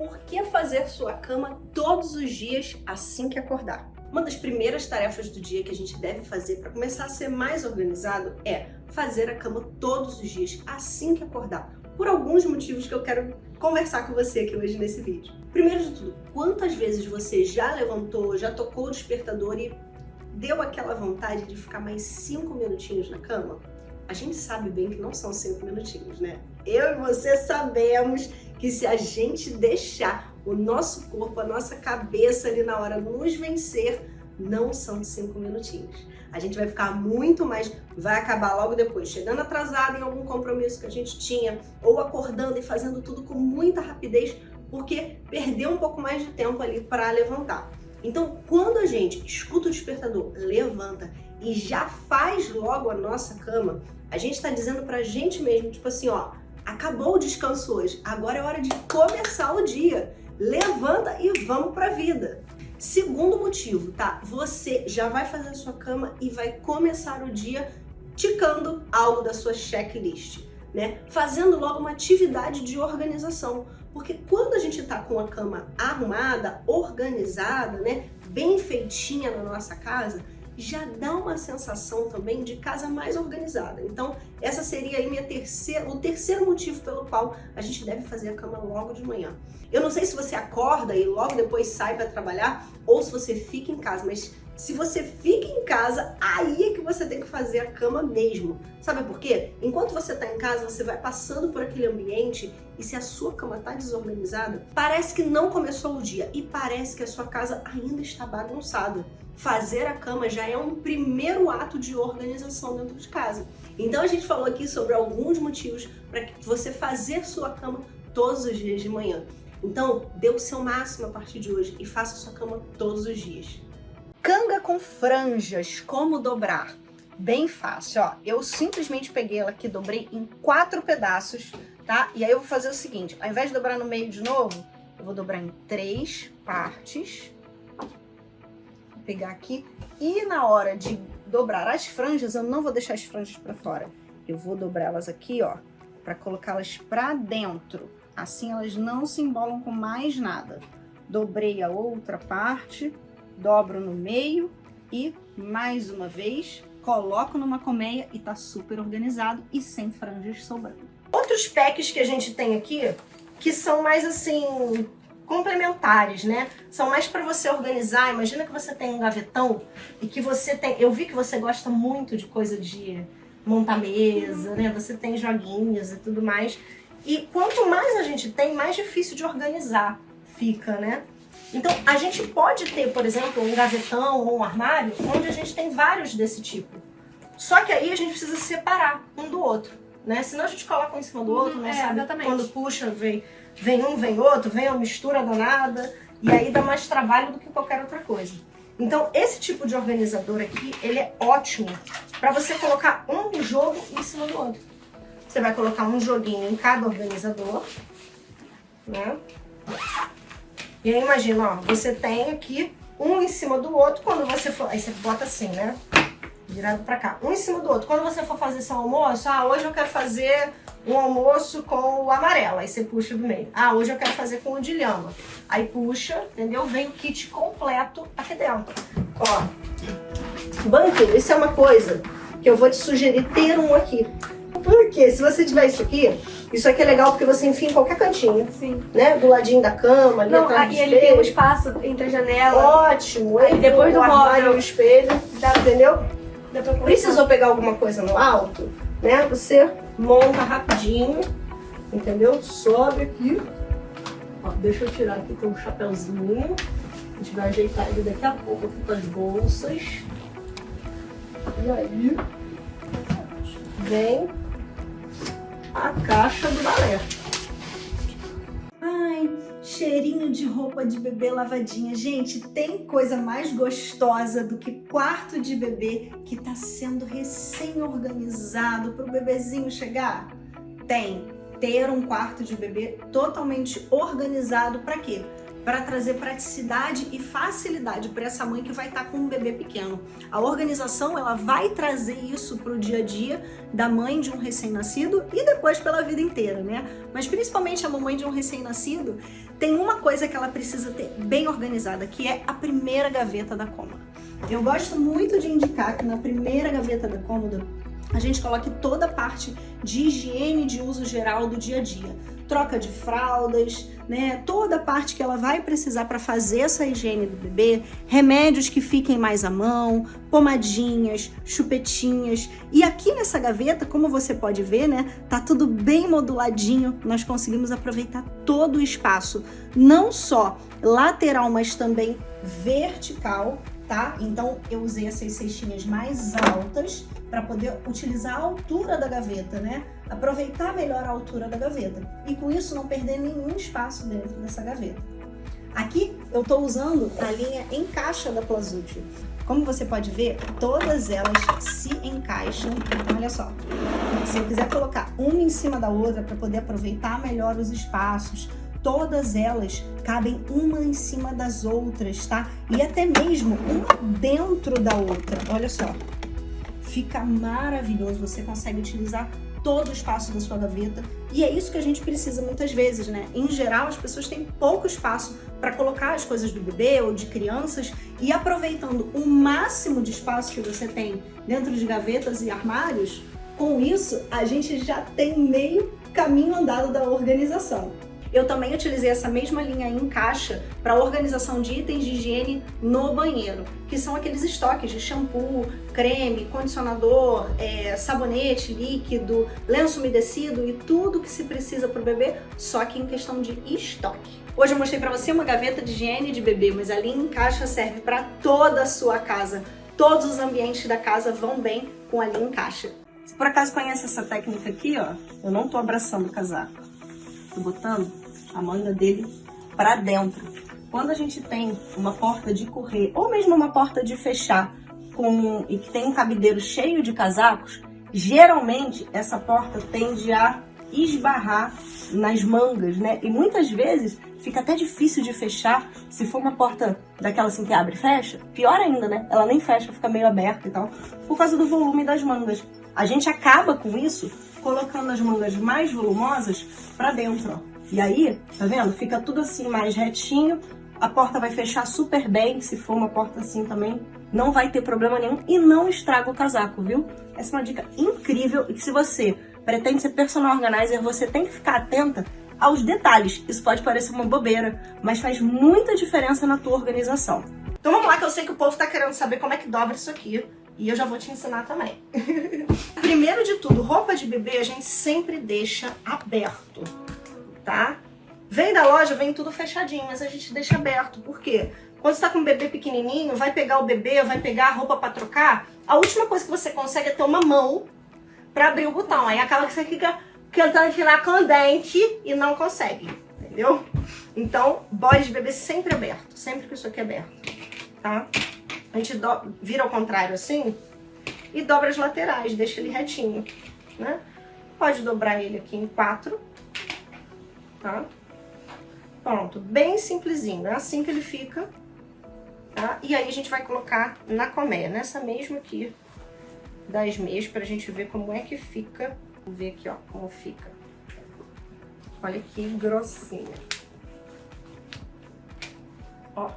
por que fazer sua cama todos os dias assim que acordar. Uma das primeiras tarefas do dia que a gente deve fazer para começar a ser mais organizado é fazer a cama todos os dias assim que acordar, por alguns motivos que eu quero conversar com você aqui hoje nesse vídeo. Primeiro de tudo, quantas vezes você já levantou, já tocou o despertador e deu aquela vontade de ficar mais cinco minutinhos na cama? A gente sabe bem que não são cinco minutinhos, né? Eu e você sabemos que se a gente deixar o nosso corpo, a nossa cabeça ali na hora nos vencer, não são cinco minutinhos. A gente vai ficar muito mais, vai acabar logo depois, chegando atrasado em algum compromisso que a gente tinha, ou acordando e fazendo tudo com muita rapidez, porque perdeu um pouco mais de tempo ali para levantar. Então, quando a gente escuta o despertador, levanta e já faz logo a nossa cama, a gente está dizendo para a gente mesmo, tipo assim, ó, acabou o descanso hoje, agora é hora de começar o dia. Levanta e vamos para a vida. Segundo motivo, tá? Você já vai fazer a sua cama e vai começar o dia ticando algo da sua checklist, né? Fazendo logo uma atividade de organização. Porque quando a gente tá com a cama arrumada, organizada, né? Bem feitinha na nossa casa, já dá uma sensação também de casa mais organizada. Então, essa seria aí minha terceira, o terceiro motivo pelo qual a gente deve fazer a cama logo de manhã. Eu não sei se você acorda e logo depois sai para trabalhar ou se você fica em casa, mas se você fica em casa, aí é que você tem que fazer a cama mesmo. Sabe por quê? Enquanto você está em casa, você vai passando por aquele ambiente e se a sua cama está desorganizada, parece que não começou o dia e parece que a sua casa ainda está bagunçada. Fazer a cama já é um primeiro ato de organização dentro de casa. Então a gente falou aqui sobre alguns motivos para você fazer sua cama todos os dias de manhã. Então, dê o seu máximo a partir de hoje e faça sua cama todos os dias. Canga com franjas, como dobrar? Bem fácil, ó. Eu simplesmente peguei ela aqui, dobrei em quatro pedaços, tá? E aí eu vou fazer o seguinte, ao invés de dobrar no meio de novo, eu vou dobrar em três partes. Pegar aqui. E na hora de dobrar as franjas, eu não vou deixar as franjas pra fora. Eu vou dobrá-las aqui, ó, pra colocá-las pra dentro. Assim elas não se embolam com mais nada. Dobrei a outra parte dobro no meio e, mais uma vez, coloco numa colmeia e tá super organizado e sem franjas sobrando. Outros packs que a gente tem aqui, que são mais assim, complementares, né? São mais para você organizar. Imagina que você tem um gavetão e que você tem... Eu vi que você gosta muito de coisa de montar mesa, né? Você tem joguinhos e tudo mais. E quanto mais a gente tem, mais difícil de organizar fica, né? Então, a gente pode ter, por exemplo, um gavetão ou um armário onde a gente tem vários desse tipo. Só que aí a gente precisa separar um do outro, né? Senão a gente coloca um em cima do outro, não né? é, sabe? Exatamente. Quando puxa, vem, vem um, vem outro, vem uma mistura danada, e aí dá mais trabalho do que qualquer outra coisa. Então, esse tipo de organizador aqui, ele é ótimo para você colocar um jogo em cima do outro. Você vai colocar um joguinho em cada organizador, né? E aí imagina, ó, você tem aqui um em cima do outro, quando você for... Aí você bota assim, né? Virado pra cá. Um em cima do outro. Quando você for fazer seu almoço, ah, hoje eu quero fazer um almoço com o amarelo. Aí você puxa do meio. Ah, hoje eu quero fazer com o de lhama. Aí puxa, entendeu? Vem o kit completo aqui dentro. Ó. Banquinho, isso é uma coisa que eu vou te sugerir ter um aqui. Porque se você tiver isso aqui, isso aqui é legal porque você enfia em qualquer cantinho. Sim. Né? Do ladinho da cama, ali Não, atrás e ele tem um espaço entre a janela. Ótimo. Aí depois do móvel. o espelho, dá, entendeu? Precisou pegar alguma coisa no alto, né? Você monta rapidinho, entendeu? Sobe aqui. Ó, deixa eu tirar aqui com um chapéuzinho. A gente vai ajeitar ele daqui a pouco aqui com as bolsas. E aí, vem a caixa do balé. Cheirinho de roupa de bebê lavadinha. Gente, tem coisa mais gostosa do que quarto de bebê que tá sendo recém-organizado para o bebezinho chegar? Tem. Ter um quarto de bebê totalmente organizado para quê? Para trazer praticidade e facilidade para essa mãe que vai estar tá com um bebê pequeno. A organização ela vai trazer isso para o dia a dia da mãe de um recém-nascido e depois pela vida inteira, né? Mas principalmente a mamãe de um recém-nascido tem uma coisa que ela precisa ter bem organizada, que é a primeira gaveta da cômoda. Eu gosto muito de indicar que na primeira gaveta da cômoda a gente coloque toda a parte de higiene de uso geral do dia a dia. Troca de fraldas, né? Toda a parte que ela vai precisar para fazer essa higiene do bebê, remédios que fiquem mais à mão, pomadinhas, chupetinhas. E aqui nessa gaveta, como você pode ver, né? Tá tudo bem moduladinho. Nós conseguimos aproveitar todo o espaço, não só lateral, mas também vertical tá? Então eu usei essas cestinhas mais altas para poder utilizar a altura da gaveta, né? Aproveitar melhor a altura da gaveta e com isso não perder nenhum espaço dentro dessa gaveta. Aqui eu estou usando a linha encaixa da Plazútil. Como você pode ver, todas elas se encaixam. Então, olha só. Se eu quiser colocar uma em cima da outra para poder aproveitar melhor os espaços, todas elas cabem uma em cima das outras, tá? E até mesmo uma dentro da outra, olha só. Fica maravilhoso, você consegue utilizar todo o espaço da sua gaveta e é isso que a gente precisa muitas vezes, né? Em geral, as pessoas têm pouco espaço para colocar as coisas do bebê ou de crianças e aproveitando o máximo de espaço que você tem dentro de gavetas e armários, com isso a gente já tem meio caminho andado da organização. Eu também utilizei essa mesma linha em caixa para organização de itens de higiene no banheiro, que são aqueles estoques de shampoo, creme, condicionador, é, sabonete líquido, lenço umedecido e tudo que se precisa para o bebê, só que em questão de estoque. Hoje eu mostrei para você uma gaveta de higiene de bebê, mas a linha em caixa serve para toda a sua casa. Todos os ambientes da casa vão bem com a linha em caixa. Se por acaso conhece essa técnica aqui, ó, eu não tô abraçando o casaco. Tô botando a manga dele para dentro. Quando a gente tem uma porta de correr ou mesmo uma porta de fechar com, e que tem um cabideiro cheio de casacos, geralmente essa porta tende a esbarrar nas mangas, né? E muitas vezes fica até difícil de fechar se for uma porta daquela assim que abre e fecha. Pior ainda, né? Ela nem fecha, fica meio aberta e tal, por causa do volume das mangas. A gente acaba com isso colocando as mangas mais volumosas para dentro, ó. E aí, tá vendo? Fica tudo assim mais retinho, a porta vai fechar super bem, se for uma porta assim também, não vai ter problema nenhum e não estraga o casaco, viu? Essa é uma dica incrível e que se você pretende ser personal organizer, você tem que ficar atenta aos detalhes. Isso pode parecer uma bobeira, mas faz muita diferença na tua organização. Então vamos lá que eu sei que o povo tá querendo saber como é que dobra isso aqui. E eu já vou te ensinar também. Primeiro de tudo, roupa de bebê a gente sempre deixa aberto tá? Vem da loja, vem tudo fechadinho, mas a gente deixa aberto. Por quê? Quando você tá com um bebê pequenininho, vai pegar o bebê, vai pegar a roupa pra trocar, a última coisa que você consegue é ter uma mão pra abrir o botão. Aí acaba que você fica tentando tirar com o dente e não consegue, entendeu? Então, bode de bebê sempre aberto, sempre com isso aqui aberto, tá? A gente do... vira ao contrário assim e dobra as laterais, deixa ele retinho, né? Pode dobrar ele aqui em quatro tá? Pronto, bem simplesinho, é assim que ele fica, tá? E aí a gente vai colocar na colmeia, nessa mesma aqui das meias, pra gente ver como é que fica. Vou ver aqui, ó, como fica. Olha que grossinha. Ó,